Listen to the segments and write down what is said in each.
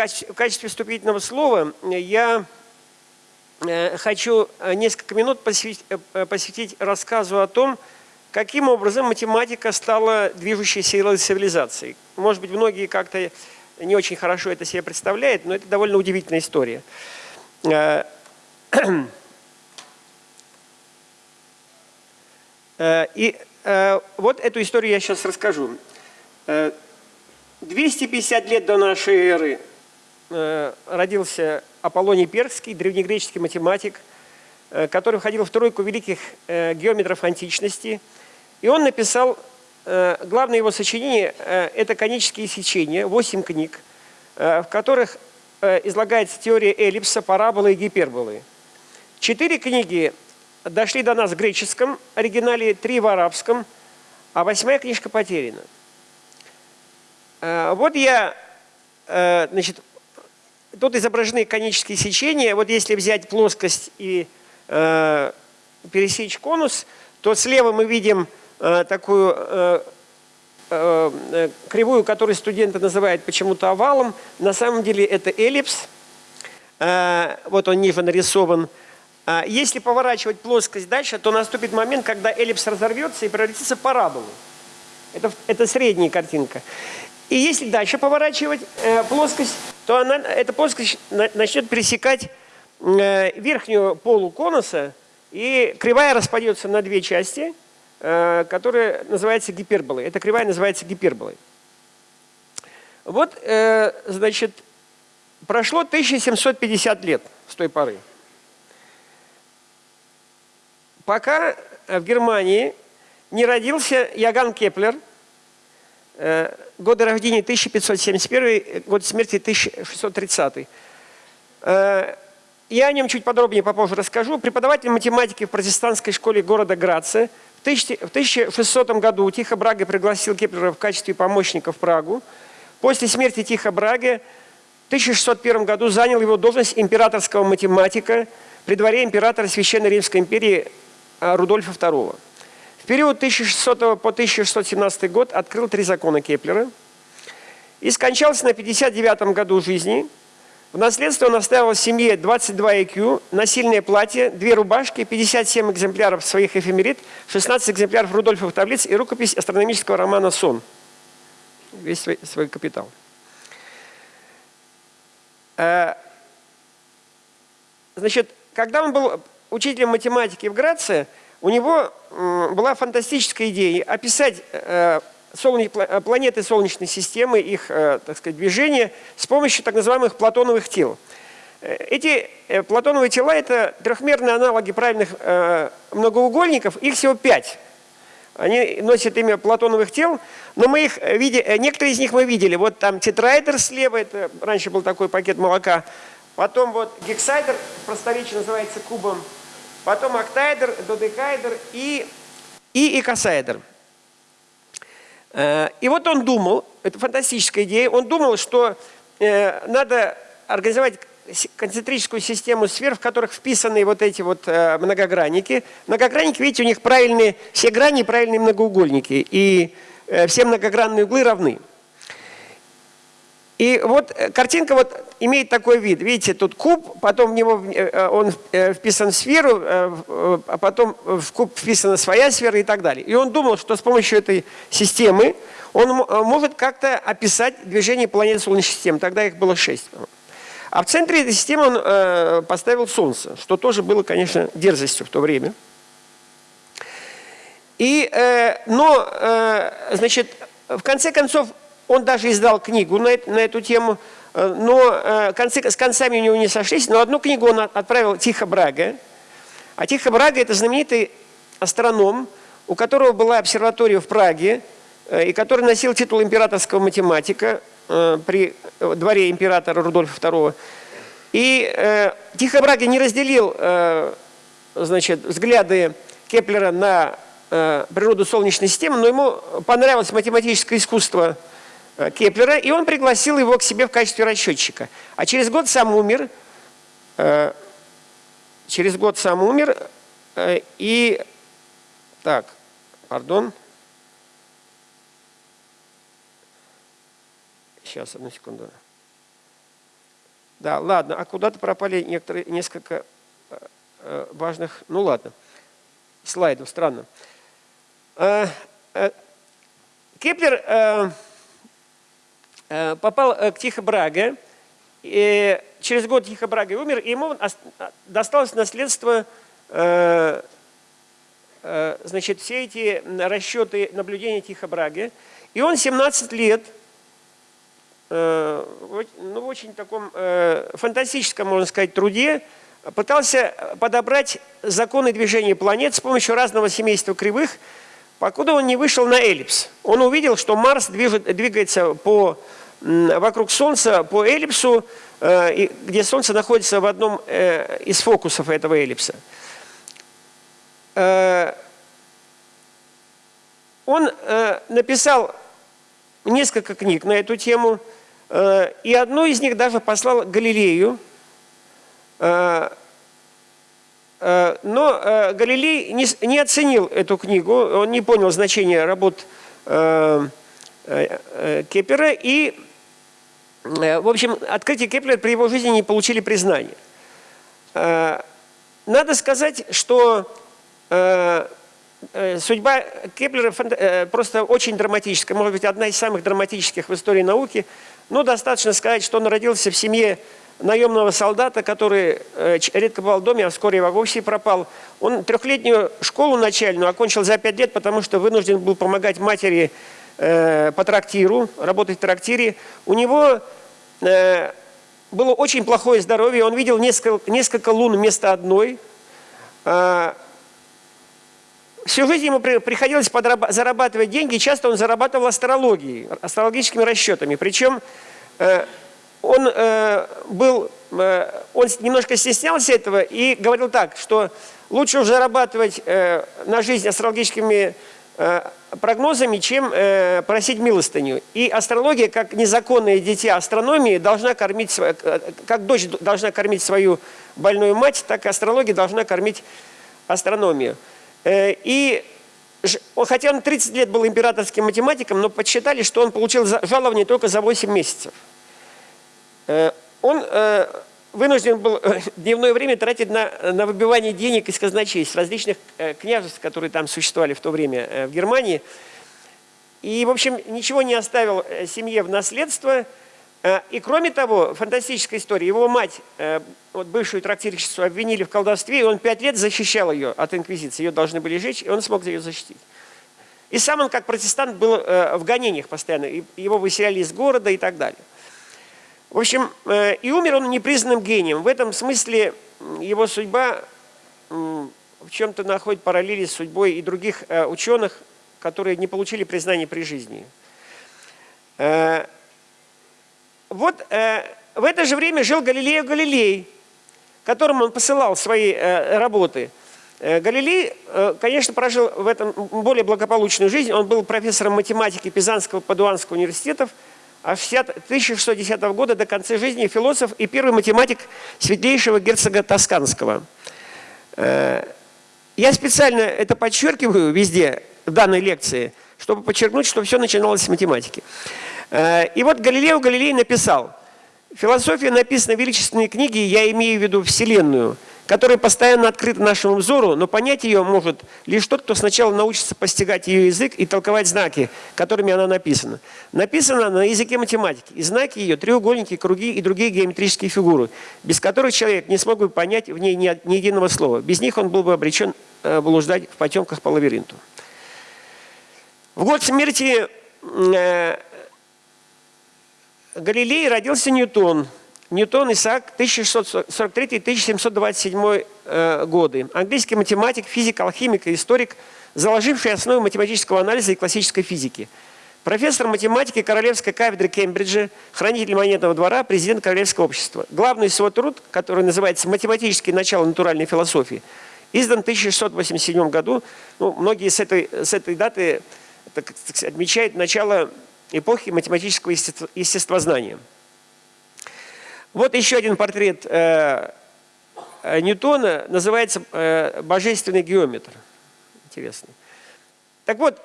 в качестве вступительного слова я хочу несколько минут посвятить, рассказу о том, каким образом математика стала движущей силой цивилизации. Может быть, многие как-то не очень хорошо это себе представляют, но это довольно удивительная история. И вот эту историю я сейчас расскажу. 250 лет до нашей эры э, родился Аполлоний Перский, древнегреческий математик, э, который входил в тройку великих э, геометров античности. И он написал, главное его сочинение – это конические сечения, 8 книг, в которых излагается теория эллипса, параболы и гиперболы. Четыре книги дошли до нас в греческом оригинале, три в арабском, а восьмая книжка потеряна. Э, вот я, э, значит, тут изображены конические сечения. Вот если взять плоскость и э, пересечь конус, то слева мы видим такую кривую, которую студенты называют почему-то овалом. На самом деле это эллипс. Вот он ниже нарисован. Если поворачивать плоскость дальше, то наступит момент, когда эллипс разорвется и превратится в параболу. Это, это средняя картинка. И если дальше поворачивать э, плоскость, то она, эта плоскость начнет пересекать э, верхнюю полу конуса, и кривая распадется на две части, э, которые называются гиперболой. Эта кривая называется гиперболой. Вот, э, значит, прошло 1750 лет с той поры. Пока в Германии не родился Иоганн Кеплер – годы рождения 1571, год смерти 1630. Э, я о нем чуть подробнее попозже расскажу. Преподаватель математики в протестантской школе города Граца. В 1600 году Тихо Браге пригласил Кеплера в качестве помощника в Прагу. После смерти Тихо Браги в 1601 году занял его должность императорского математика при дворе императора Священной Римской империи э, Рудольфа II период 1600 по 1617 год открыл три закона Кеплера и скончался на 59 году жизни. В наследство он оставил семье 22 IQ, насильное платье, две рубашки, 57 экземпляров своих эфемерит, 16 экземпляров Рудольфовых таблиц и рукопись астрономического романа «Сон». Весь свой, свой капитал. Э, значит, когда он был учителем математики в Граце, у него была фантастическая идея описать э, э, планеты Солнечной системы, их э, так сказать, движение с помощью так называемых платоновых тел. Эти платоновые тела – это трехмерные аналоги правильных многоугольников, их всего пять. Они носят имя платоновых тел, но мы их видели, некоторые из них мы видели. Вот там тетраэдр слева, это раньше был такой пакет молока. Потом вот гексайдер, просторечие называется кубом потом октаэдр, додекаэдр и, и икосаэдр. Э, и вот он думал, это фантастическая идея, он думал, что э, надо организовать концентрическую систему сфер, в которых вписаны вот эти вот э, многогранники. Многогранники, видите, у них правильные, все грани правильные многоугольники, и все многогранные углы равны. И вот э, картинка вот имеет такой вид. Видите, тут куб, потом в него э, э, он вписан в сферу, а потом в куб вписана своя сфера и так далее. И он думал, что с помощью этой системы он может как-то описать движение планет Солнечной системы. Тогда их было шесть. А в центре этой системы он поставил Солнце, что тоже было, конечно, дерзостью в то время. И, но, значит, в конце концов, он даже издал книгу на, на эту тему, э, но э, концы, с концами у него не сошлись. Но одну книгу он отправил Тихо Брага. А Тихо Брага – это знаменитый астроном, у которого была обсерватория в Праге, э, и который носил титул императорского математика при дворе императора Рудольфа II. И э, Тихо Браги не разделил э, значит, взгляды Кеплера на э, природу Солнечной системы, но ему понравилось математическое искусство Кеплера, и он пригласил его к себе в качестве расчетчика. А через год сам умер, э, через год сам умер, э, и, так, пардон, сейчас, одну секунду. Да, ладно, а куда-то пропали некоторые, несколько э, э, важных, ну ладно, слайдов, странно. Э, Кеплер попал к Тихо Браге, и через год Тихо Браге умер, и ему досталось наследство, значит, все эти расчеты наблюдения Тихо Браге, и он 17 лет Э, ну, в очень таком э, фантастическом, можно сказать, труде пытался подобрать законы движения планет с помощью разного семейства кривых, покуда он не вышел на эллипс. Он увидел, что Марс движет, двигается по, вокруг Солнца по эллипсу, э, где Солнце находится в одном из фокусов этого эллипса. Он написал несколько книг на эту тему, Э, и одну из них даже послал Галилею. Э, э, но Галилей не оценил эту книгу, он не понял значения работ Кеплера. И, в общем, открытие Кеплера при его жизни не получили признания. Надо сказать, что судьба Кеплера просто очень драматическая, может быть, одна из самых драматических в истории науки – ну, достаточно сказать, что он родился в семье наемного солдата, который э, редко бывал в доме, а вскоре вовсе пропал. Он трехлетнюю школу начальную окончил за пять лет, потому что вынужден был помогать матери э, по трактиру, работать в трактире. У него э, было очень плохое здоровье, он видел несколько, несколько лун вместо одной. Э, Всю жизнь ему приходилось зарабатывать деньги, часто он зарабатывал астрологией, астрологическими расчетами. Причем он э, был, э, он немножко стеснялся этого и говорил так, что лучше уже зарабатывать на жизнь астрологическими прогнозами, чем просить милостыню. И астрология, как незаконное дитя астрономии, должна кормить, как дочь должна кормить свою больную мать, так и астрология должна кормить астрономию. Э, и хотя он 30 лет был императорским математиком, но подсчитали, что он получил жалование только за 8 месяцев. Э, он э, вынужден был дневное время тратить на, на выбивание денег из казначейств различных княжеств, которые там существовали в то время в Германии. И, в общем, ничего не оставил семье в наследство – Э, и кроме того, фантастическая история, его мать, э, вот бывшую трактирщицу, обвинили в колдовстве, и он пять лет защищал ее от инквизиции, ее должны были жечь, и он смог ее защитить. И сам он, как протестант, был э, в гонениях постоянно, его выселяли из города и так далее. В общем, и умер он непризнанным гением. В этом смысле его судьба в чем-то находит параллели с судьбой и других ученых, которые не получили признания при жизни. Вот э, в это же время жил Галилео Галилей, которому он посылал свои э, работы. Э, Галилей, э, конечно, прожил в этом более благополучную жизнь. Он был профессором математики Пизанского Падуанского университетов, а с 1610 года до конца жизни философ и первый математик светлейшего герцога Тосканского. Э, я специально это подчеркиваю везде, в данной лекции, чтобы подчеркнуть, что все начиналось с математики. Э, и вот Галилео Галилей написал, «Философия написана в величественной книге, я имею в виду Вселенную, которая постоянно открыта нашему взору, но понять ее может лишь тот, кто сначала научится постигать ее язык и толковать знаки, которыми она написана. Написана она на языке математики, и знаки ее – треугольники, круги и другие геометрические фигуры, без которых человек не смог бы понять в ней ни, ни единого слова. Без них он был бы обречен э, блуждать в потемках по лабиринту. В год смерти э, Галилее родился Ньютон. Ньютон Исаак 1643-1727 э, годы. Английский математик, физик, алхимик и историк, заложивший основы математического анализа и классической физики. Профессор математики Королевской кафедры Кембриджа, хранитель монетного двора, президент Королевского общества. Главный его труд, который называется «Математические начала натуральной философии», издан в 1687 году. Ну, многие с этой, с этой даты так, отмечают начало эпохи математического естествознания. Вот еще один портрет э, э, Ньютона, называется э, «Божественный геометр». Интересно. Так вот,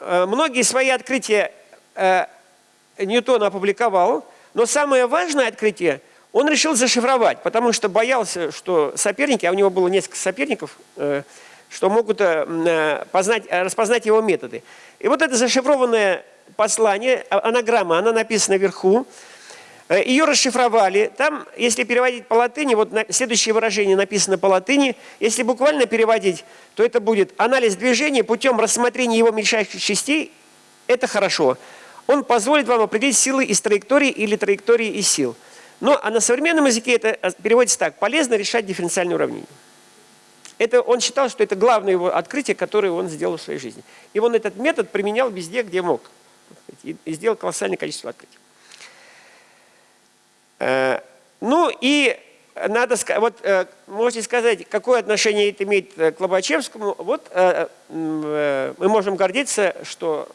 многие свои открытия Ньютон опубликовал, но самое важное открытие Он решил зашифровать, потому что боялся, что соперники, а у него было несколько соперников, э, что могут э, познать, распознать его методы. И вот это зашифрованное послание, а, анаграмма, она написана вверху, ее расшифровали. Там, если переводить по латыни, вот следующее выражение написано по латыни. Если буквально переводить, то это будет анализ движения путем рассмотрения его мельчайших частей. Это хорошо. Он позволит вам определить силы из траектории или траектории из сил. Ну, а на современном языке это а, переводится так. Полезно решать дифференциальные уравнения. Это, он считал, что это главное его открытие, которое он сделал в своей жизни. И он этот метод применял везде, где мог. И сделал колоссальное количество открытий. Э, ну и надо сказать, вот э, можете сказать, какое отношение это имеет к Лобачевскому. Вот э, мы можем гордиться, что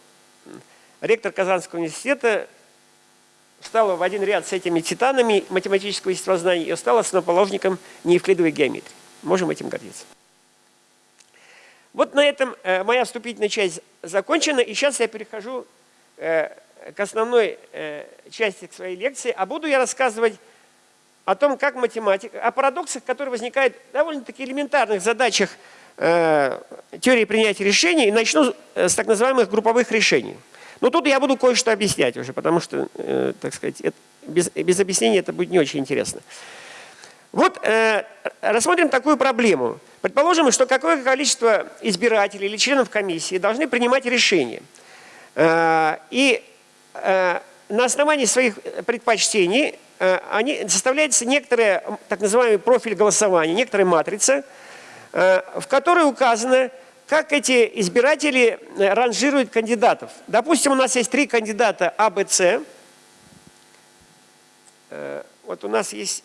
ректор Казанского университета стала в один ряд с этими титанами математического естествознания и стала основоположником неевклидовой геометрии. Можем этим гордиться. Вот на этом э, моя вступительная часть закончена, и сейчас я перехожу э, к основной э, части своей лекции, а буду я рассказывать о том, как математика, о парадоксах, которые возникают в довольно-таки элементарных задачах теории принятия решений, и начну с так называемых групповых решений. Но тут я буду кое-что объяснять уже, потому что, э, так сказать, это, без, без объяснения это будет не очень интересно. Вот э, рассмотрим такую проблему. Предположим, что какое количество избирателей или членов комиссии должны принимать решения. Э, и э, на основании своих предпочтений э, они, составляется некоторый так называемый профиль голосования, некоторая матрица, э, в которой указано, как эти избиратели э, ранжируют кандидатов? Допустим, у нас есть три кандидата А, Б, С. Э, вот у нас есть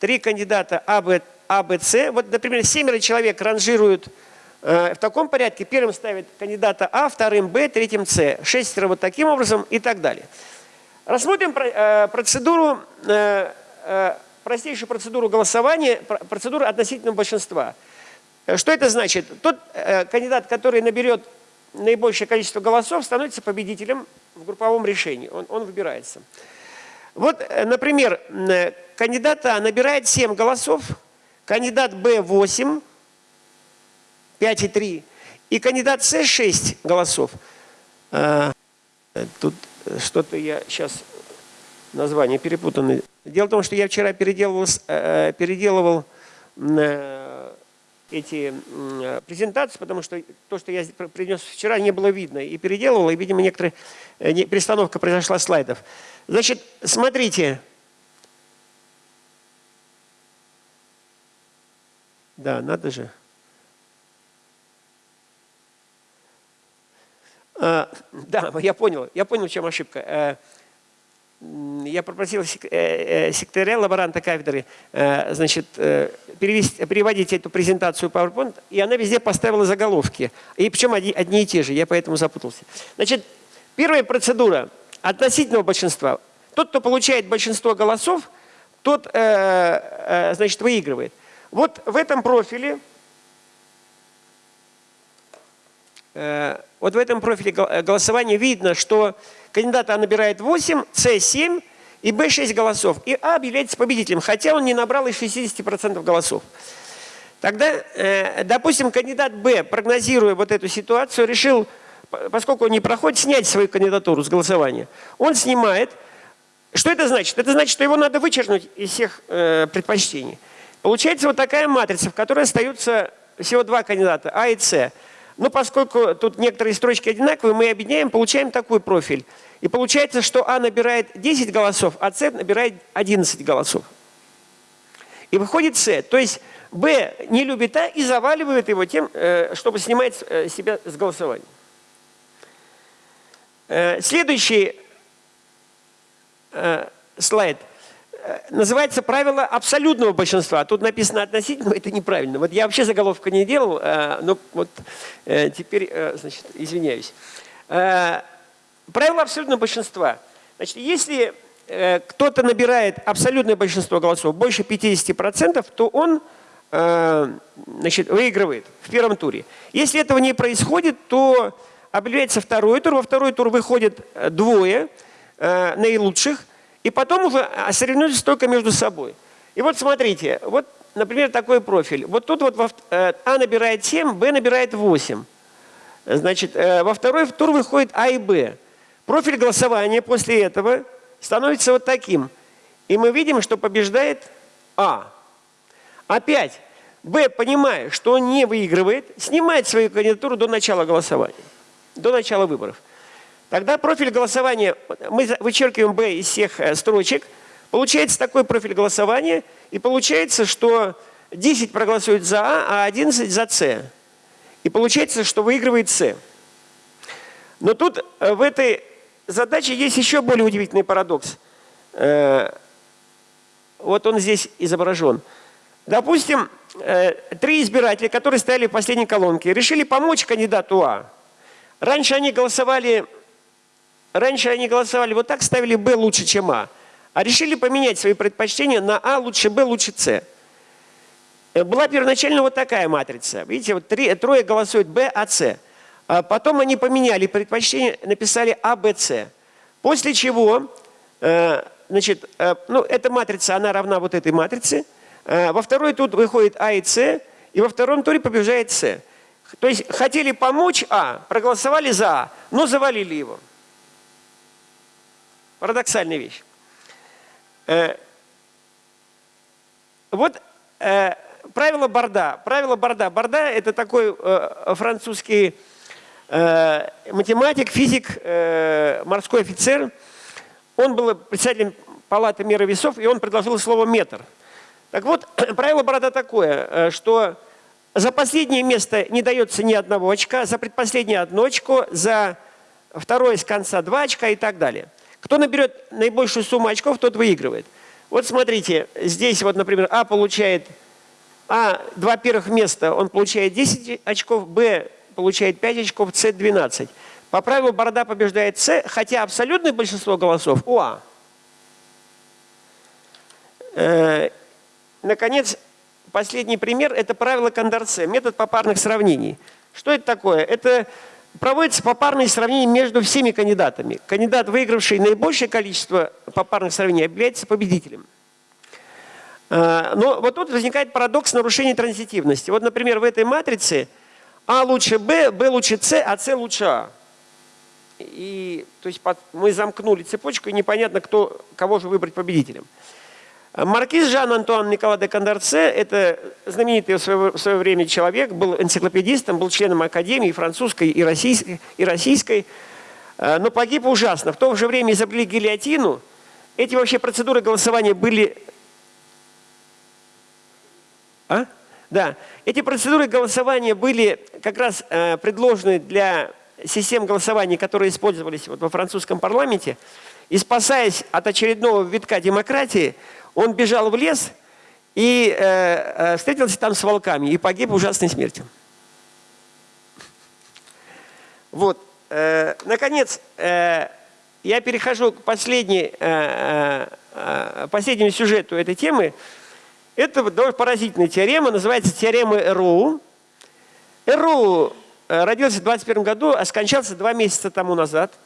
три кандидата А, Б, а, С. Вот, например, семеро человек ранжируют э, в таком порядке. Первым ставят кандидата А, вторым Б, третьим С. Шестеро вот таким образом и так далее. Рассмотрим процедуру, простейшую процедуру голосования, процедуру относительного большинства. Э, что это значит? Тот э, кандидат, который наберет наибольшее количество голосов, становится победителем в групповом решении. Он, он выбирается. Вот, э, например, э, кандидат А набирает 7 голосов, кандидат Б 8, 5,3, и кандидат С 6 голосов. А, тут что-то я сейчас название перепутано. Дело в том, что я вчера переделывал, переделывал эти презентации, потому что то, что я принес вчера, не было видно. И переделывал, и, видимо, некоторая э, перестановка произошла слайдов. Значит, смотрите. Да, надо же. Да, я понял, я понял, в чем ошибка. Э, я попросил э, э, секретаря лаборанта кафедры э, значит, перевести, переводить эту презентацию PowerPoint, и она везде поставила заголовки. И причем одни, одни и те же, я поэтому запутался. Значит, первая процедура относительного большинства. Тот, кто получает большинство голосов, тот значит, выигрывает. Вот в этом профиле вот в этом профиле голосования видно, что кандидат А набирает 8, С 7 и Б 6 голосов. И А объявляется победителем, хотя он не набрал и 60% голосов. Тогда, э, допустим, кандидат Б, прогнозируя вот эту ситуацию, решил, поскольку он не проходит, снять свою кандидатуру с голосования. Он снимает. Что это значит? Это значит, что его надо вычеркнуть из всех э, предпочтений. Получается вот такая матрица, в которой остаются всего два кандидата, А и С. Но поскольку тут некоторые строчки одинаковые, мы объединяем, получаем такой профиль. И получается, что А набирает 10 голосов, а С набирает 11 голосов. И выходит С. То есть Б не любит А и заваливает его тем, э, чтобы снимать э, себя с голосования. Э, следующий слайд – называется правило абсолютного большинства. Тут написано относительно, это неправильно. Вот я вообще заголовка не делал, э, но вот э, теперь, э, значит, извиняюсь. Правило абсолютного большинства. Значит, если кто-то набирает абсолютное большинство голосов, больше 50%, то он значит, выигрывает в первом туре. Если этого не происходит, то объявляется второй тур. Во второй тур выходит двое наилучших – и потом уже соревнуются только между собой. И вот смотрите, вот, например, такой профиль. Вот тут вот э, А набирает 7, Б набирает 8. Значит, э, во второй тур выходит А и Б. Профиль голосования после этого становится вот таким. И мы видим, что побеждает А. Опять Б, понимая, что он не выигрывает, снимает свою кандидатуру до начала голосования, до начала выборов. Тогда профиль голосования, мы вычеркиваем Б из всех э, строчек, получается такой профиль голосования, и получается, что 10 проголосуют за А, а 11 за С. И получается, что выигрывает С. Но тут э, в этой задаче есть еще более удивительный парадокс. Э, вот он здесь изображен. Допустим, три избирателя, которые стояли в последней колонке, решили помочь кандидату А. Раньше они голосовали Раньше они голосовали вот так, ставили Б лучше, чем А. А решили поменять свои предпочтения на А лучше Б лучше С. Э, была первоначально вот такая матрица. Видите, вот три, трое голосуют Б, А, С. А потом они поменяли предпочтение, написали А, Б, С. После чего, э, значит, э, ну, эта матрица, она равна вот этой матрице. Во второй тут выходит А и С, и во втором туре побеждает С. То есть хотели помочь А, проголосовали за А, но завалили его. Парадоксальная вещь. Э, вот э, правило Борда. Правило Борда. Борда – это такой э, французский математик, физик, морской офицер. Он был председателем палаты меры весов, и он предложил слово «метр». Так вот, правило Борода такое, что за последнее место не дается ни одного очка, за предпоследнее одно очко, за второе с конца два очка и так далее. Кто наберет наибольшую сумму очков, тот выигрывает. Вот смотрите, здесь вот, например, А получает, А, два первых места, он получает 10 очков, Б получает 5 очков, С 12. По правилу Борода побеждает С, хотя абсолютное большинство голосов у А. Э, наконец, последний пример – это правило Кондорце, метод попарных сравнений. Что это такое? Это проводится попарное сравнение между всеми кандидатами. Кандидат, выигравший наибольшее количество попарных сравнений, является победителем. А, но вот тут возникает парадокс нарушения транзитивности. Вот, например, в этой матрице А лучше Б, Б лучше С, а С лучше А. И, то есть мы замкнули цепочку, и непонятно, кто, кого же выбрать победителем. Маркиз Жан-Антуан Никола де Кондорце – это знаменитый в свое, в свое время человек, был энциклопедистом, был членом Академии французской и российской, и российской, э, но погиб ужасно. В то же время изобрели гильотину. Эти вообще процедуры голосования были… А? Да. Эти процедуры голосования были как раз э, предложены для систем голосования, которые использовались вот во французском парламенте. И спасаясь от очередного витка демократии, он бежал в лес и э, э, встретился там с волками и погиб ужасной смертью. Вот. Э, наконец, э, я перехожу к последней, э, э, последнему сюжету этой темы. Это довольно поразительная теорема, называется теорема Эроу. Эроу э, родился в 21 году, а скончался два месяца тому назад – Э,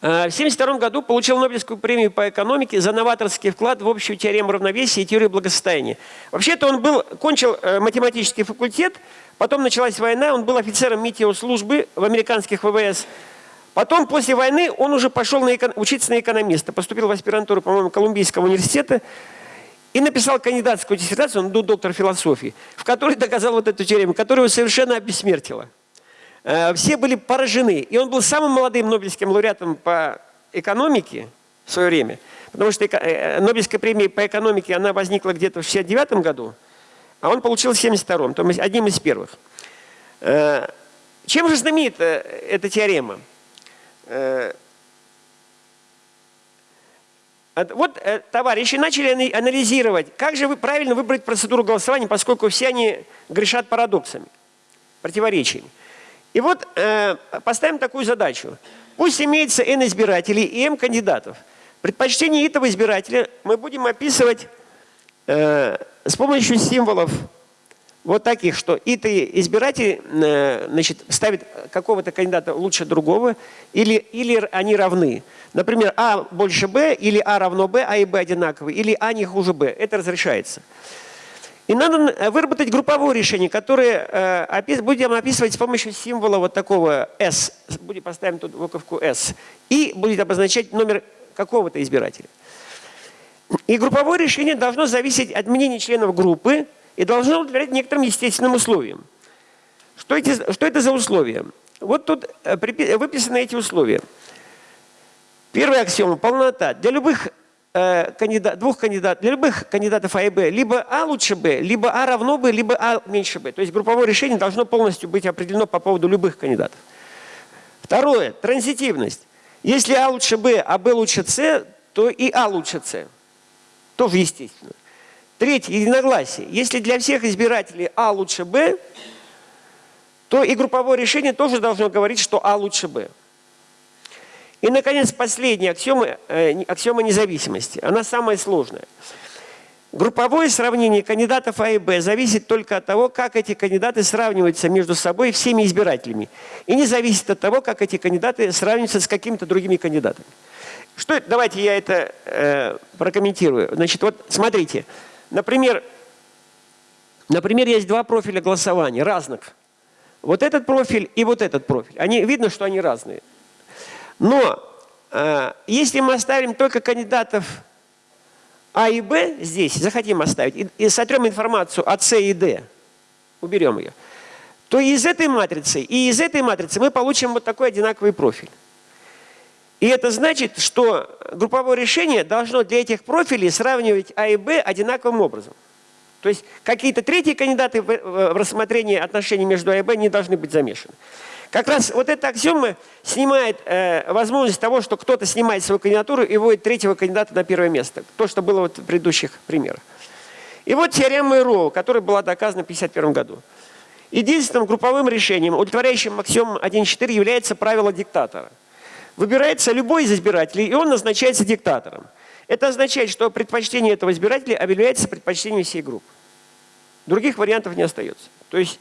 в 1972 году получил Нобелевскую премию по экономике за новаторский вклад в общую теорему равновесия и теорию благосостояния. Вообще-то он был, кончил э, математический факультет, потом началась война, он был офицером метеослужбы в американских ВВС. Потом, после войны, он уже пошел на эко... учиться на экономиста, поступил в аспирантуру, по-моему, Колумбийского университета и написал кандидатскую диссертацию, он был доктор философии, в которой доказал вот эту теорему, которая его совершенно обессмертила. Э, все были поражены. И он был самым молодым Нобелевским лауреатом по экономике в свое время. Потому что э, Нобелевская премия по экономике, она возникла где-то в 69 году, а он получил в 72-м, то есть одним из первых. Э, чем же знаменита эта теорема? Вот товарищи начали анализировать, как же правильно выбрать процедуру голосования, поскольку все они грешат парадоксами, противоречиями. И вот э, поставим такую задачу. Пусть имеется n избирателей и m кандидатов. Предпочтение этого избирателя мы будем описывать э, с помощью символов вот таких, что и избиратель э, значит, ставит какого-то кандидата лучше другого, или, или они равны. Например, А больше Б, или А равно Б, А и Б одинаковые, или А не хуже Б. Это разрешается. И надо э, выработать групповое решение, которое э, будем описывать с помощью символа вот такого S. Будем поставим тут буковку S. И будет обозначать номер какого-то избирателя. И групповое решение должно зависеть от мнений членов группы и должно удовлетворять некоторым естественным условиям. Что, эти, что это за условия? Вот тут э, выписаны эти условия. Первая аксиома – полнота. Для любых кандидат, двух кандидатов, для любых кандидатов А и Б, либо А лучше Б, либо А равно Б, либо А меньше Б. То есть групповое решение должно полностью быть определено по поводу любых кандидатов. Второе, транзитивность. Если А лучше Б, а Б лучше С, то и А лучше С. Тоже естественно. Третье, единогласие. Если для всех избирателей А лучше Б, то и групповое решение тоже должно говорить, что А лучше Б. И, наконец, последняя аксиома, э, аксиома независимости. Она самая сложная. Групповое сравнение кандидатов А и Б зависит только от того, как эти кандидаты сравниваются между собой всеми избирателями. И не зависит от того, как эти кандидаты сравниваются с какими-то другими кандидатами. Что? Давайте я это э, прокомментирую. Значит, вот смотрите. Например, например, есть два профиля голосования разных. Вот этот профиль и вот этот профиль. Они, видно, что они разные. Но э, если мы оставим только кандидатов А и Б здесь, захотим оставить, и, и сотрем информацию от С и Д, уберем ее, то из этой матрицы и из этой матрицы мы получим вот такой одинаковый профиль. И это значит, что групповое решение должно для этих профилей сравнивать А и Б одинаковым образом. То есть какие-то третьи кандидаты в рассмотрении отношений между А и Б не должны быть замешаны. Как раз вот эта аксиома снимает э, возможность того, что кто-то снимает свою кандидатуру и вводит третьего кандидата на первое место. То, что было вот в предыдущих примерах. И вот теорема Мэйроу, которая была доказана в 1951 году. Единственным групповым решением, удовлетворяющим аксиом 1.4, является правило диктатора. Выбирается любой из избирателей, и он назначается диктатором. Это означает, что предпочтение этого избирателя объявляется предпочтением всей группы. Других вариантов не остается. То есть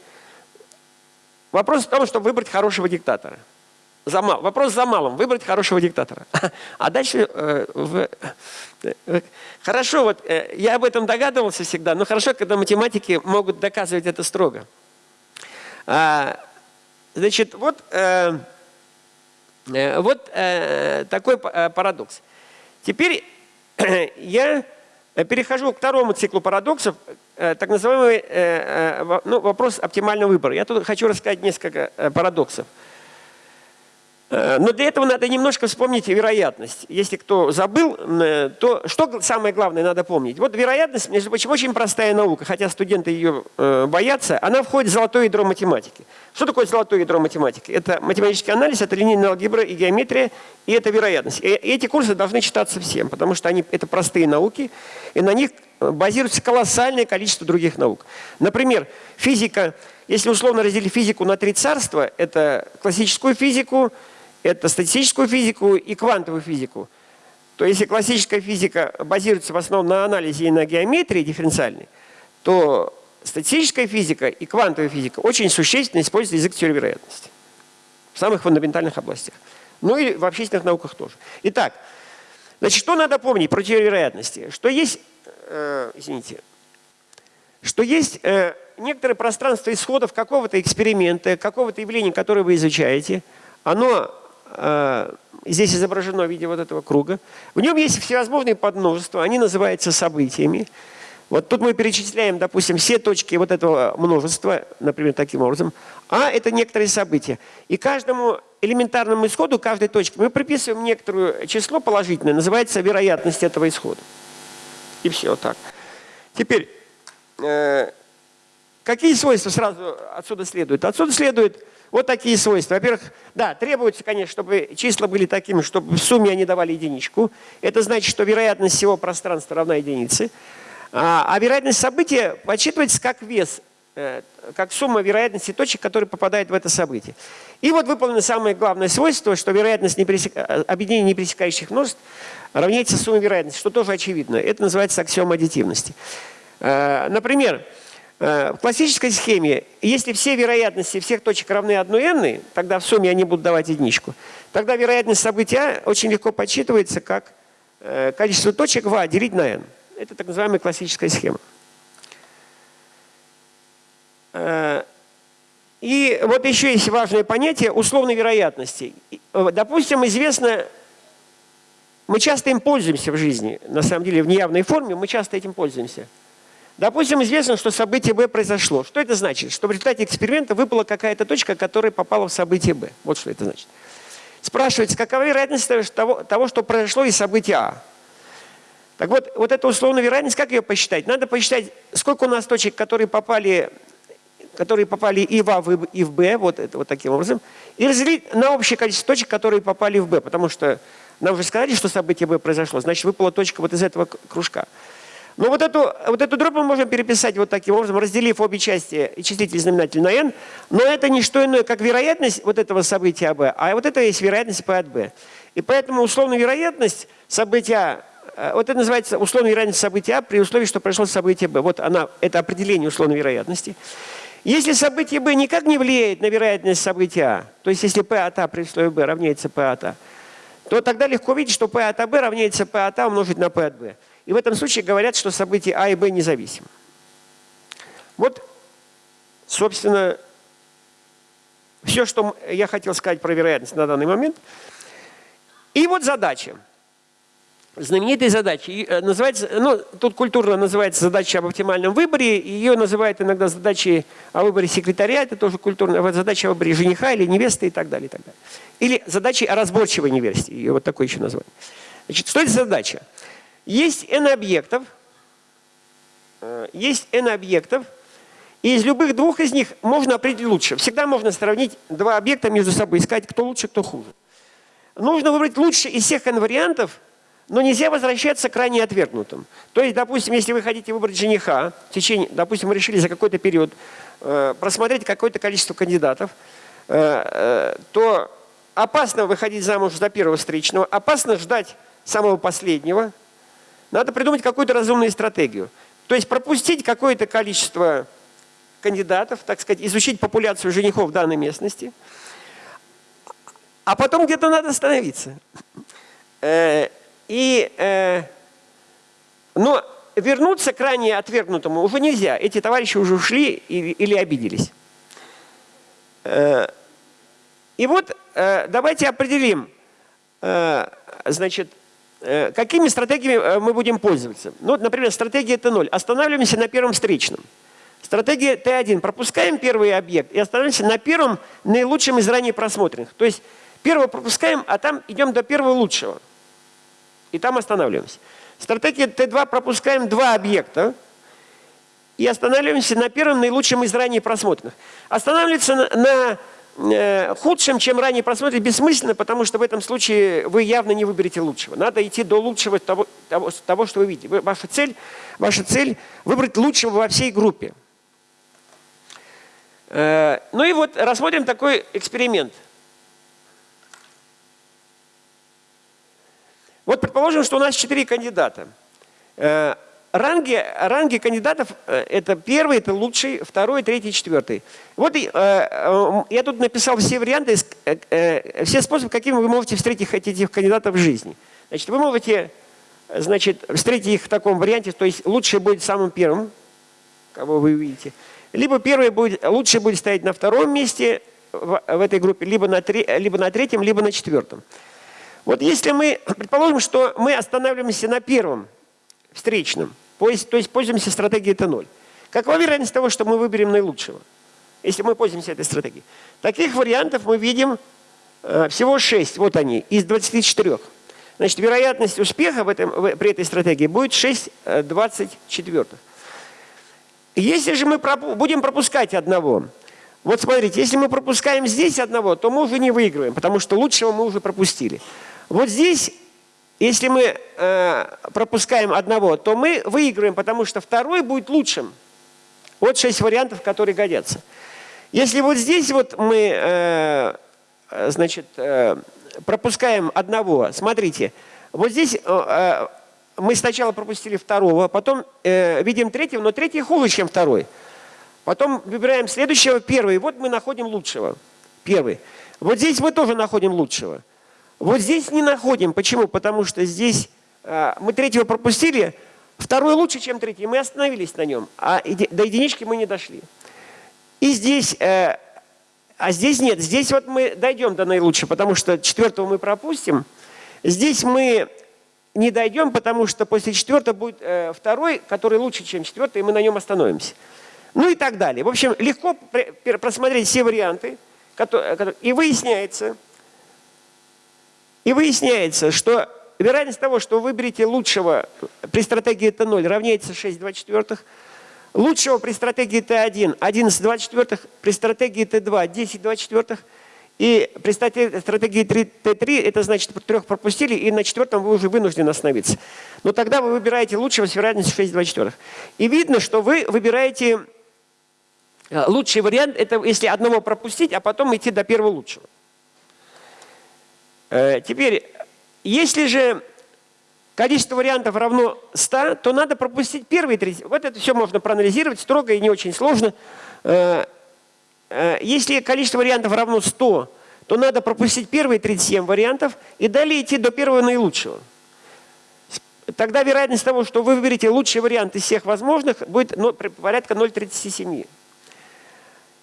Вопрос в том, чтобы выбрать хорошего диктатора. За. Вопрос за малым. Выбрать хорошего диктатора. А дальше... Э, в, э, хорошо, вот э, я об этом догадывался всегда, но хорошо, когда математики могут доказывать это строго. А, значит, вот, э, э вот э, такой э, парадокс. Теперь я перехожу к второму циклу парадоксов, так называемый э, э, ну, вопрос оптимального выбора. Я тут хочу рассказать несколько парадоксов. Но для этого надо немножко вспомнить вероятность. Если кто забыл, то что самое главное надо помнить? Вот вероятность, между прочим, очень простая наука, хотя студенты ее боятся, она входит в золотое ядро математики. Что такое золотое ядро математики? Это математический анализ, это линейная алгебра и геометрия, и это вероятность. И эти курсы должны читаться всем, потому что они, это простые науки, и на них базируется колоссальное количество других наук. Например, физика, если условно разделить физику на три царства, это классическую физику, это статистическую физику и квантовую физику. То если классическая физика базируется в основном на анализе и на геометрии дифференциальной, то статистическая физика и квантовая физика очень существенно используют язык теории вероятности в самых фундаментальных областях. Ну и в общественных науках тоже. Итак, значит, что надо помнить про теорию вероятности? Что есть э, извините, что есть э, некоторое пространство исходов какого-то эксперимента, какого-то явления, которое вы изучаете. Оно э, здесь изображено в виде вот этого круга. В нем есть всевозможные подмножества, они называются событиями. Вот тут мы перечисляем, допустим, все точки вот этого множества, например, таким образом. А это некоторые события. И каждому элементарному исходу каждой точки мы приписываем некоторое число положительное, называется вероятность этого исхода. И все так. Теперь, э, какие свойства сразу отсюда следуют? Отсюда следуют вот такие свойства. Во-первых, да, требуется, конечно, чтобы числа были такими, чтобы в сумме они давали единичку. Это значит, что вероятность всего пространства равна единице. А, а вероятность события подсчитывается как вес, как сумма вероятности точек, которые попадают в это событие. И вот выполнено самое главное свойство, что вероятность непересек... Э, объединения непересекающих множеств равняется сумме вероятности, что тоже очевидно. Это называется аксиома аддитивности. Э, например, Э, в классической схеме, если все вероятности всех точек равны 1 n, тогда в сумме они будут давать единичку, тогда вероятность события очень легко подсчитывается как э, количество точек в А делить на n. Это так называемая классическая схема. Э, и вот еще есть важное понятие условной вероятности. Допустим, известно, мы часто им пользуемся в жизни, на самом деле в неявной форме мы часто этим пользуемся. Допустим, известно, что событие B произошло. Что это значит? Что в результате эксперимента выпала какая-то точка, которая попала в событие B. Вот что это значит. Спрашивается, какова вероятность того, того что произошло из события А? Так вот, вот эта условная вероятность, как ее посчитать? Надо посчитать, сколько у нас точек, которые попали, которые попали и в А, и в Б, вот, это, вот таким образом, и разделить на общее количество точек, которые попали в Б, потому что нам уже сказали, что событие Б произошло, значит, выпала точка вот из этого кружка. Но вот эту, вот эту дробь мы можем переписать вот таким образом, разделив обе части и числитель и знаменатель на n, но это не что иное, как вероятность вот этого события b, а вот это есть вероятность p от b. И поэтому условная вероятность события, э, вот это называется условная вероятность события а при условии, что произошло событие b. Вот она, это определение условной вероятности. Если событие b никак не влияет на вероятность события а, то есть если p от a при условии b равняется p от a, то тогда легко видеть, что p от b равняется p от a умножить на p от b. И в этом случае говорят, что события А и Б независимы. Вот, собственно, все, что я хотел сказать про вероятность на данный момент. И вот задача. Знаменитая задача. Э, называется, ну, тут культурно называется задача об оптимальном выборе. Ее называют иногда задачей о выборе секретаря. Это тоже культурно. Задача о выборе жениха или невесты и так далее. И так далее. Или задачей о разборчивой невесте. Ее вот такое еще название. Значит, что это задача? Есть n объектов, э, есть n объектов, и из любых двух из них можно определить лучше. Всегда можно сравнить два объекта между собой, искать, кто лучше, кто хуже. Нужно выбрать лучше из всех n вариантов, но нельзя возвращаться к ранее отвергнутым. То есть, допустим, если вы хотите выбрать жениха, в течение, допустим, вы решили за какой-то период э, просмотреть какое-то количество кандидатов, э, э, то опасно выходить замуж за первого встречного, опасно ждать самого последнего – надо придумать какую-то разумную стратегию. То есть пропустить какое-то количество кандидатов, так сказать, изучить популяцию женихов в данной местности, а потом где-то надо остановиться. Э, и, э, но вернуться к ранее отвергнутому уже нельзя. Эти товарищи уже ушли или обиделись. Э, и вот давайте определим, значит, Э, какими стратегиями э, мы будем пользоваться? Ну, например, стратегия Т0. Останавливаемся на первом встречном. Стратегия Т1. Пропускаем первый объект и останавливаемся на первом наилучшем из ранее просмотренных. То есть первого пропускаем, а там идем до первого лучшего. И там останавливаемся. Стратегия Т2. Пропускаем два объекта и останавливаемся на первом наилучшем из ранее просмотренных. Останавливаться на, на Э, худшим, чем ранее просмотреть, бессмысленно, потому что в этом случае вы явно не выберете лучшего. Надо идти до лучшего того, того, того что вы видите. Ваша цель, ваша цель – выбрать лучшего во всей группе. Э, ну и вот рассмотрим такой эксперимент. Вот предположим, что у нас четыре кандидата. Э, ранги, ранги кандидатов э, – это первый, это лучший, второй, третий, четвертый. Вот э, я тут написал все варианты, все способы, какими вы можете встретить этих кандидатов в жизни. Значит, вы можете значит, встретить их в таком варианте, то есть лучший будет самым первым, кого вы видите. Либо первый будет, лучший будет стоять на втором месте в, в этой группе, либо на, три, либо на третьем, либо на четвертом. Вот если мы, предположим, что мы останавливаемся на первом встречном, то есть пользуемся стратегией Т0. Какова вероятность того, что мы выберем наилучшего, если мы пользуемся этой стратегией? Таких вариантов мы видим э, всего 6, вот они, из 24. Значит, вероятность успеха в этом, в, при этой стратегии будет 6 24. Э, если же мы пропу будем пропускать одного, вот смотрите, если мы пропускаем здесь одного, то мы уже не выигрываем, потому что лучшего мы уже пропустили. Вот здесь если мы э, пропускаем одного, то мы выигрываем, потому что второй будет лучшим. Вот шесть вариантов, которые годятся. Если вот здесь вот мы э, значит, э, пропускаем одного, смотрите, вот здесь мы сначала пропустили второго, потом видим третьего, но третий хуже, чем второй. Потом выбираем следующего, первый. Вот мы находим лучшего. Первый. Вот здесь мы тоже находим лучшего. Вот здесь не находим. Почему? Потому что здесь э, мы третьего пропустили, второй лучше, чем третий. Мы остановились на нем, а до единички мы не дошли. И здесь, э, а здесь нет. Здесь вот мы дойдем до наилучшего, потому что четвертого мы пропустим. Здесь мы не дойдем, потому что после четвертого будет э, второй, который лучше, чем четвертый, и мы на нем остановимся. Ну и так далее. В общем, легко просмотреть все варианты, которые, и выясняется, и выясняется, что вероятность того, что вы выберете лучшего при стратегии Т0 равняется 6,24. Лучшего при стратегии Т1 11,24. При стратегии Т2 10,24. И при стратегии Т3 это значит, трех пропустили, и на четвертом вы уже вынуждены остановиться. Но тогда вы выбираете лучшего с вероятностью 6,24. И видно, что вы выбираете э, лучший вариант, это если одного пропустить, а потом идти до первого лучшего. Э, теперь, если же количество вариантов равно 100, то надо пропустить первые 30. Вот это все можно проанализировать строго и не очень сложно. Э, Э, если количество вариантов равно 100, то надо пропустить первые 37 вариантов и далее идти до первого наилучшего. Тогда вероятность того, что вы выберете лучший вариант из всех возможных, будет ну, порядка 0,37.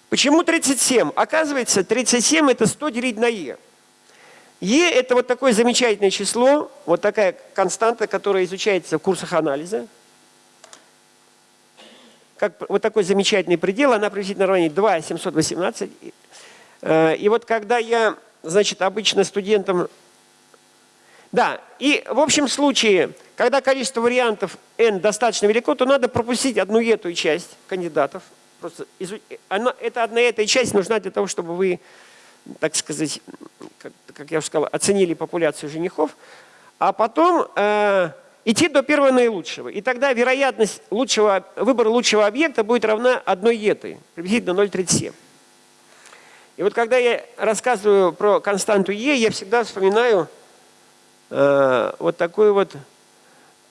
Почему 37? Оказывается, 37 это 100 делить на e. e это вот такое замечательное число, вот такая константа, которая изучается в курсах анализа как вот такой замечательный предел, она приблизительно равняет 2 718. Э, и вот когда я, значит, обычно студентам... Да, и в общем случае, когда количество вариантов n достаточно велико, то надо пропустить одну эту часть кандидатов. Просто изу... Она, эта одна эта часть нужна для того, чтобы вы, так сказать, как, как я уже сказал, оценили популяцию женихов. А потом... Э, идти до первого наилучшего. И тогда вероятность лучшего, выбора лучшего объекта будет равна одной етой, приблизительно 0,37. И вот когда я рассказываю про константу Е, я всегда вспоминаю э, вот такую вот